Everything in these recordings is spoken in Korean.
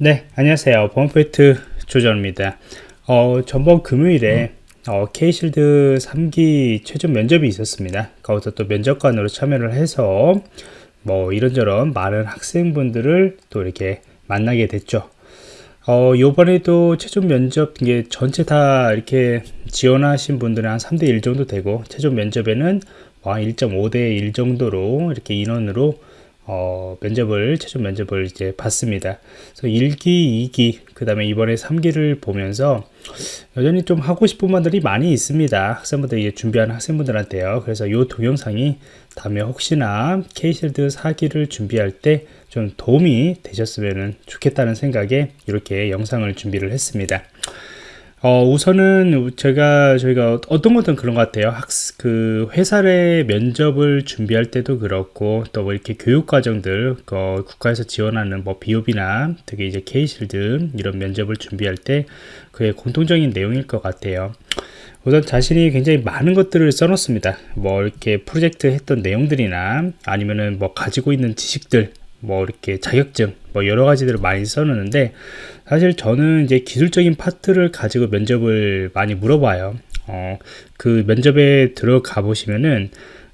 네, 안녕하세요. 보안포인트 조정입니다. 어, 전번 금요일에 어, K실드 3기 최종 면접이 있었습니다. 거기서 또 면접관으로 참여를 해서 뭐 이런저런 많은 학생분들을 또 이렇게 만나게 됐죠. 어, 요번에도 최종 면접 이게 전체 다 이렇게 지원하신 분들은 한 3대 1 정도 되고 최종 면접에는 1.5대 1 정도로 이렇게 인원으로 어, 면접을 최종 면접을 이제 봤습니다. 그래서 1기, 2기, 그 다음에 이번에 3기를 보면서 여전히 좀 하고 싶은 분들이 많이 있습니다. 학생분들 이 준비하는 학생분들한테요. 그래서 이 동영상이 다음에 혹시나 K실드 4기를 준비할 때 좀 도움이 되셨으면 좋겠다는 생각에 이렇게 영상을 준비를 했습니다. 어, 우선은 제가 저희가 어떤 것든 그런 것 같아요. 학습 그 회사의 면접을 준비할 때도 그렇고 또 뭐 이렇게 교육 과정들 어, 국가에서 지원하는 뭐 비옵이나 되게 이제 케이실드 이런 면접을 준비할 때 그의 공통적인 내용일 것 같아요. 우선 자신이 굉장히 많은 것들을 써놓습니다. 뭐 이렇게 프로젝트 했던 내용들이나 아니면은 뭐 가지고 있는 지식들 뭐 이렇게 자격증 뭐 여러 가지들을 많이 써놓는데 사실 저는 이제 기술적인 파트를 가지고 면접을 많이 물어봐요 어, 그 면접에 들어가 보시면은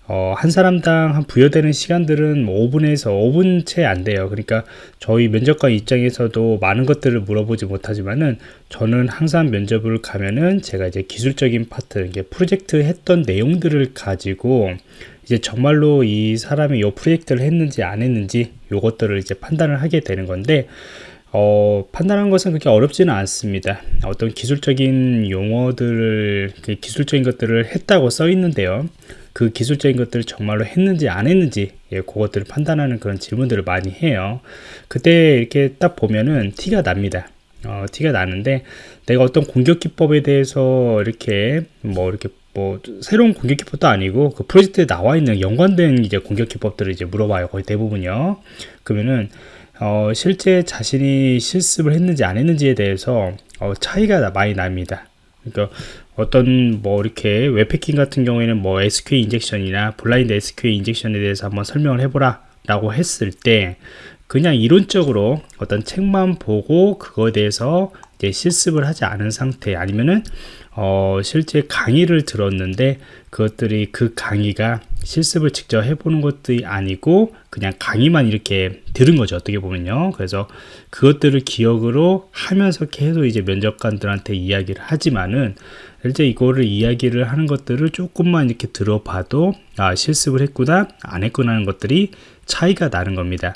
어, 한 사람당 한 부여되는 시간들은 뭐 5분에서 5분 채 안 돼요. 그러니까 저희 면접관 입장에서도 많은 것들을 물어보지 못하지만은 저는 항상 면접을 가면은 제가 이제 기술적인 파트, 이게 프로젝트 했던 내용들을 가지고 이제 정말로 이 사람이 이 프로젝트를 했는지 안 했는지 요것들을 이제 판단을 하게 되는 건데 어, 판단하는 것은 그렇게 어렵지는 않습니다. 어떤 기술적인 용어들을 그 기술적인 것들을 했다고 써 있는데요. 그 기술적인 것들을 정말로 했는지 안 했는지 예, 그것들을 판단하는 그런 질문들을 많이 해요. 그때 이렇게 딱 보면은 티가 납니다. 어, 티가 나는데 내가 어떤 공격 기법에 대해서 이렇게 뭐 이렇게 뭐 새로운 공격 기법도 아니고 그 프로젝트에 나와 있는 연관된 이제 공격 기법들을 이제 물어봐요 거의 대부분요. 그러면은 어, 실제 자신이 실습을 했는지 안 했는지에 대해서 어, 차이가 많이 납니다. 그러니까 어떤 뭐 이렇게 웹해킹 같은 경우에는 뭐 SQL 인젝션이나 블라인드 SQL 인젝션에 대해서 한번 설명을 해보라 라고 했을 때 그냥 이론적으로 어떤 책만 보고 그거에 대해서 이제 실습을 하지 않은 상태 아니면은 어, 실제 강의를 들었는데 그것들이 그 강의가 실습을 직접 해보는 것들이 아니고 그냥 강의만 이렇게 들은 거죠 어떻게 보면요. 그래서 그것들을 기억으로 하면서 계속 이제 면접관들한테 이야기를 하지만은 실제 이거를 이야기를 하는 것들을 조금만 이렇게 들어봐도 아 실습을 했구나 안 했구나 하는 것들이 차이가 나는 겁니다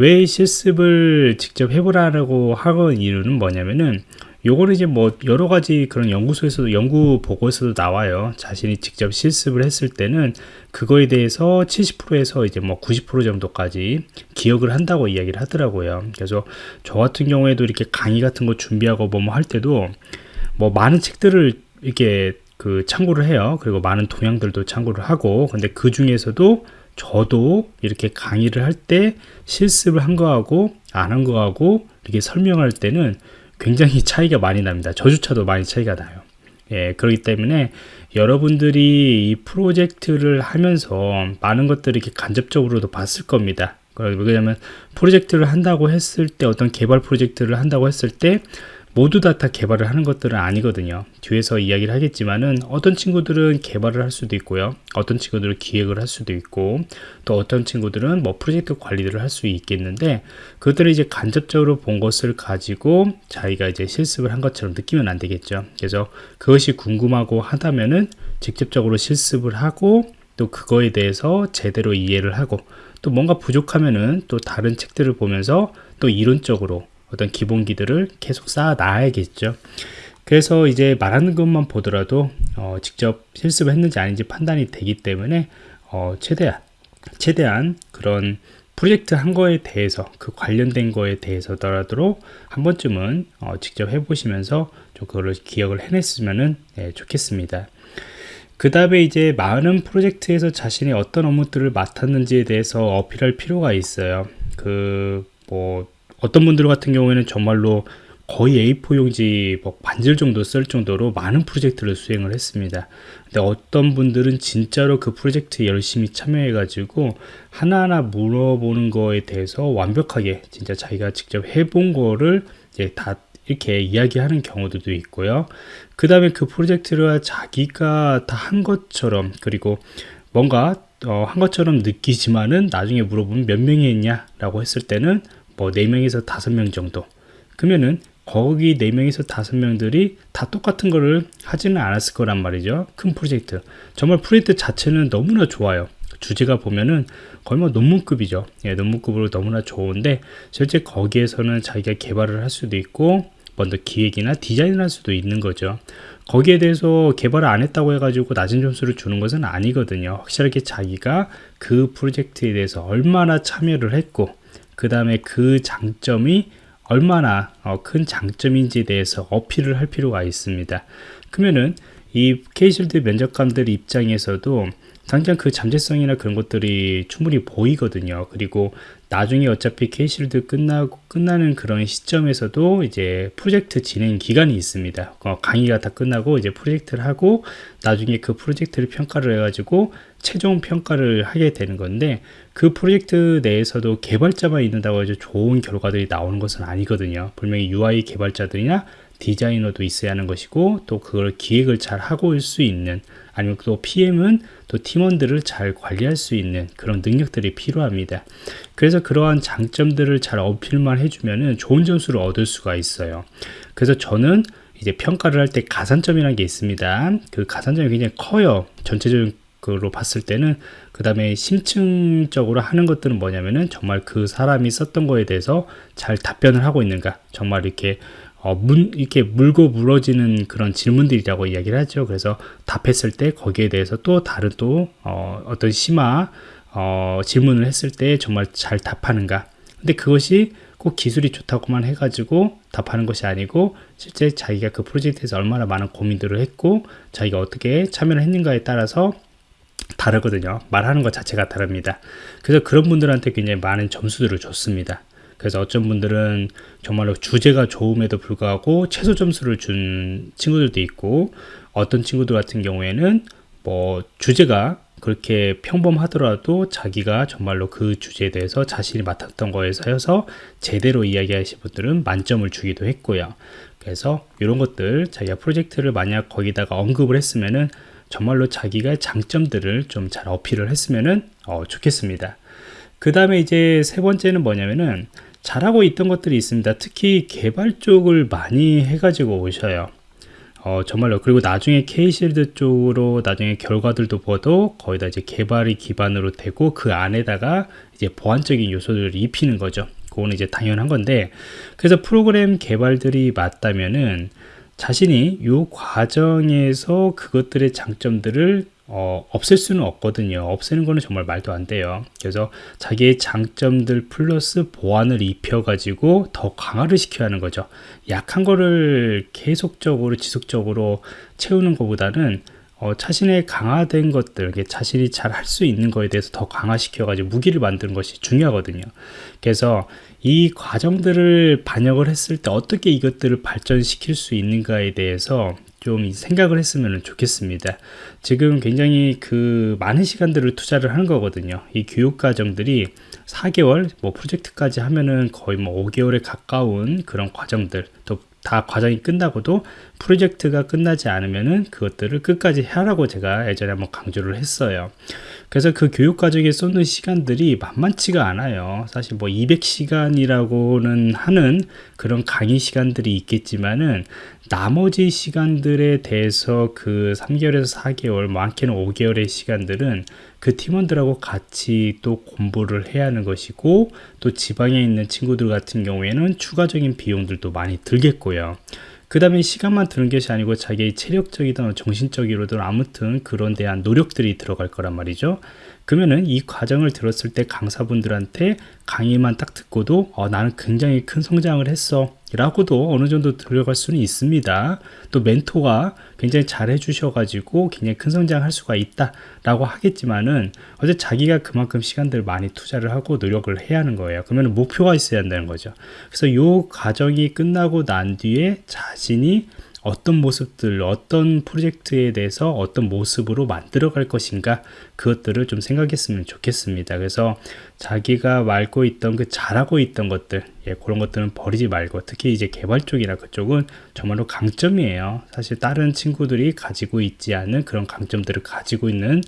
왜 실습을 직접 해보라고 하는 이유는 뭐냐면은 요거는 이제 뭐 여러 가지 그런 연구소에서도 연구 보고에서도 나와요. 자신이 직접 실습을 했을 때는 그거에 대해서 70%에서 이제 뭐 90% 정도까지 기억을 한다고 이야기를 하더라고요. 그래서 저 같은 경우에도 이렇게 강의 같은 거 준비하고 뭐할 때도 뭐 많은 책들을 이렇게 그 참고를 해요. 그리고 많은 동향들도 참고를 하고 근데 그 중에서도 저도 이렇게 강의를 할 때 실습을 한 거하고 안 한 거하고 이렇게 설명할 때는 굉장히 차이가 많이 납니다. 저주차도 많이 차이가 나요. 예, 그렇기 때문에 여러분들이 이 프로젝트를 하면서 많은 것들을 이렇게 간접적으로도 봤을 겁니다. 왜냐하면 프로젝트를 한다고 했을 때 어떤 개발 프로젝트를 한다고 했을 때 모두 다, 다 개발을 하는 것들은 아니거든요. 뒤에서 이야기를 하겠지만은 어떤 친구들은 개발을 할 수도 있고요. 어떤 친구들은 기획을 할 수도 있고 또 어떤 친구들은 뭐 프로젝트 관리들을 할수 있겠는데 그들을 이제 간접적으로 본 것을 가지고 자기가 이제 실습을 한 것처럼 느끼면 안 되겠죠. 그래서 그것이 궁금하고 하다면은 직접적으로 실습을 하고 또 그거에 대해서 제대로 이해를 하고 또 뭔가 부족하면은 또 다른 책들을 보면서 또 이론적으로 어떤 기본기들을 계속 쌓아 놔야겠죠. 그래서 이제 말하는 것만 보더라도 어, 직접 실습을 했는지 아닌지 판단이 되기 때문에 어, 최대한 최대한 그런 프로젝트 한 거에 대해서 그 관련된 거에 대해서더라도 한 번쯤은 어, 직접 해보시면서 좀 그거를 기억을 해냈으면 네, 좋겠습니다. 그 다음에 이제 많은 프로젝트에서 자신이 어떤 업무들을 맡았는지에 대해서 어필할 필요가 있어요. 그 뭐 어떤 분들 같은 경우에는 정말로 거의 A4 용지 뭐 반질 정도 쓸 정도로 많은 프로젝트를 수행을 했습니다. 근데 어떤 분들은 진짜로 그 프로젝트에 열심히 참여해 가지고 하나하나 물어보는 거에 대해서 완벽하게 진짜 자기가 직접 해본 거를 이제 다 이렇게 이야기하는 경우들도 있고요. 그 다음에 그 프로젝트를 자기가 다 한 것처럼 그리고 뭔가 어, 한 것처럼 느끼지만은 나중에 물어보면 몇 명이 했냐 라고 했을 때는 뭐 4명에서 5명 정도. 그러면은 거기 4명에서 5명들이 다 똑같은 거를 하지는 않았을 거란 말이죠. 큰 프로젝트. 정말 프로젝트 자체는 너무나 좋아요. 주제가 보면은 거의 뭐 논문급이죠. 예, 논문급으로 너무나 좋은데 실제 거기에서는 자기가 개발을 할 수도 있고 먼저 기획이나 디자인을 할 수도 있는 거죠. 거기에 대해서 개발을 안 했다고 해가지고 낮은 점수를 주는 것은 아니거든요. 확실하게 자기가 그 프로젝트에 대해서 얼마나 참여를 했고 그 다음에 그 장점이 얼마나 어, 큰 장점인지에 대해서 어필을 할 필요가 있습니다. 그러면은 이 케이실드 면접관들 입장에서도 당장 그 잠재성이나 그런 것들이 충분히 보이거든요. 그리고 나중에 어차피 케이실드 끝나고 끝나는 그런 시점에서도 이제 프로젝트 진행 기간이 있습니다. 어, 강의가 다 끝나고 이제 프로젝트를 하고 나중에 그 프로젝트를 평가를 해가지고 최종 평가를 하게 되는 건데 그 프로젝트 내에서도 개발자만 있는다고 해서 좋은 결과들이 나오는 것은 아니거든요. 분명히 UI 개발자들이나 디자이너도 있어야 하는 것이고 또 그걸 기획을 잘 하고 올 수 있는 아니면 또 PM은 또 팀원들을 잘 관리할 수 있는 그런 능력들이 필요합니다. 그래서 그러한 장점들을 잘 어필만 해주면 좋은 점수를 얻을 수가 있어요. 그래서 저는 이제 평가를 할 때 가산점이라는 게 있습니다. 그 가산점이 굉장히 커요. 전체적인 그로 봤을 때는 그 다음에 심층적으로 하는 것들은 뭐냐면은 정말 그 사람이 썼던 거에 대해서 잘 답변을 하고 있는가 정말 이렇게 어, 문, 이렇게 물고 물어지는 그런 질문들이라고 이야기를 하죠. 그래서 답했을 때 거기에 대해서 또 다른 또, 어, 어떤 심화, 어, 질문을 했을 때 정말 잘 답하는가. 근데 그것이 꼭 기술이 좋다고만 해가지고 답하는 것이 아니고 실제 자기가 그 프로젝트에서 얼마나 많은 고민들을 했고 자기가 어떻게 참여를 했는가에 따라서 다르거든요. 말하는 것 자체가 다릅니다. 그래서 그런 분들한테 굉장히 많은 점수들을 줬습니다. 그래서 어떤 분들은 정말로 주제가 좋음에도 불구하고 최소 점수를 준 친구들도 있고 어떤 친구들 같은 경우에는 뭐 주제가 그렇게 평범하더라도 자기가 정말로 그 주제에 대해서 자신이 맡았던 거에서 제대로 이야기하신 분들은 만점을 주기도 했고요. 그래서 이런 것들 자기가 프로젝트를 만약 거기다가 언급을 했으면은 정말로 자기가 장점들을 좀 잘 어필을 했으면은 어, 좋겠습니다. 그 다음에 이제 세 번째는 뭐냐면은 잘하고 있던 것들이 있습니다. 특히 개발 쪽을 많이 해가지고 오셔요. 어, 정말로. 그리고 나중에 K실드 쪽으로 나중에 결과들도 보도 거의 다 이제 개발이 기반으로 되고 그 안에다가 이제 보안적인 요소들을 입히는 거죠. 그거는 이제 당연한 건데, 그래서 프로그램 개발들이 맞다면은 자신이 이 과정에서 그것들의 장점들을 어, 없앨 수는 없거든요. 없애는 거는 정말 말도 안 돼요. 그래서 자기의 장점들 플러스 보완을 입혀 가지고 더 강화를 시켜야 하는 거죠. 약한 거를 계속적으로 지속적으로 채우는 것보다는 어, 자신의 강화된 것들, 자신이 잘 할 수 있는 거에 대해서 더 강화시켜가지고 무기를 만드는 것이 중요하거든요. 그래서 이 과정들을 반영을 했을 때 어떻게 이것들을 발전시킬 수 있는가에 대해서 좀 생각을 했으면 좋겠습니다. 지금 굉장히 그 많은 시간들을 투자를 하는 거거든요. 이 교육 과정들이 4개월, 뭐 프로젝트까지 하면은 거의 뭐 5개월에 가까운 그런 과정들, 또 다 과정이 끝나고도 프로젝트가 끝나지 않으면은 그것들을 끝까지 하라고 제가 예전에 한번 강조를 했어요. 그래서 그 교육 과정에 쏟는 시간들이 만만치가 않아요. 사실 뭐 200시간이라고는 하는 그런 강의 시간들이 있겠지만은 나머지 시간들에 대해서 그 3개월에서 4개월, 많게는 5개월의 시간들은 그 팀원들하고 같이 또 공부를 해야 하는 것이고 또 지방에 있는 친구들 같은 경우에는 추가적인 비용들도 많이 들겠고요. 그 다음에 시간만 드는 것이 아니고 자기의 체력적이든 정신적이로든 아무튼 그런 대한 노력들이 들어갈 거란 말이죠. 그러면은 이 과정을 들었을 때 강사분들한테 강의만 딱 듣고도 어, 나는 굉장히 큰 성장을 했어 라고도 어느 정도 들어갈 수는 있습니다. 또 멘토가 굉장히 잘 해주셔가지고 굉장히 큰 성장할 수가 있다 라고 하겠지만은 어제 자기가 그만큼 시간들을 많이 투자를 하고 노력을 해야 하는 거예요. 그러면 목표가 있어야 한다는 거죠. 그래서 이 과정이 끝나고 난 뒤에 자신이 어떤 모습들, 어떤 프로젝트에 대해서 어떤 모습으로 만들어 갈 것인가 그것들을 좀 생각했으면 좋겠습니다. 그래서 자기가 말고 있던 그 잘하고 있던 것들, 예, 그런 것들은 버리지 말고 특히 이제 개발 쪽이나 그쪽은 정말로 강점이에요. 사실 다른 친구들이 가지고 있지 않은 그런 강점들을 가지고 있는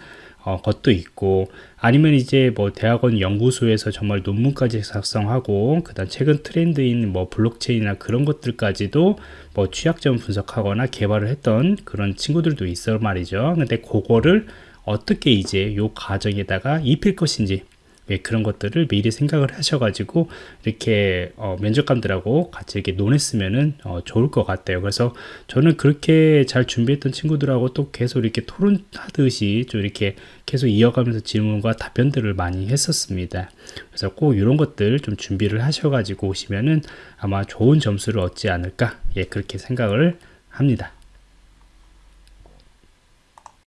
어, 것도 있고 아니면 이제 뭐 대학원 연구소에서 정말 논문까지 작성하고 그다음 최근 트렌드인 뭐 블록체인이나 그런 것들까지도 뭐 취약점 분석하거나 개발을 했던 그런 친구들도 있어 말이죠. 근데 그거를 어떻게 이제 요 과정에다가 입힐 것인지 예, 그런 것들을 미리 생각을 하셔가지고 이렇게 어, 면접관들하고 같이 이렇게 논했으면은 어, 좋을 것 같아요. 그래서 저는 그렇게 잘 준비했던 친구들하고 또 계속 이렇게 토론하듯이 좀 이렇게 계속 이어가면서 질문과 답변들을 많이 했었습니다. 그래서 꼭 이런 것들 좀 준비를 하셔가지고 오시면은 아마 좋은 점수를 얻지 않을까 예, 그렇게 생각을 합니다.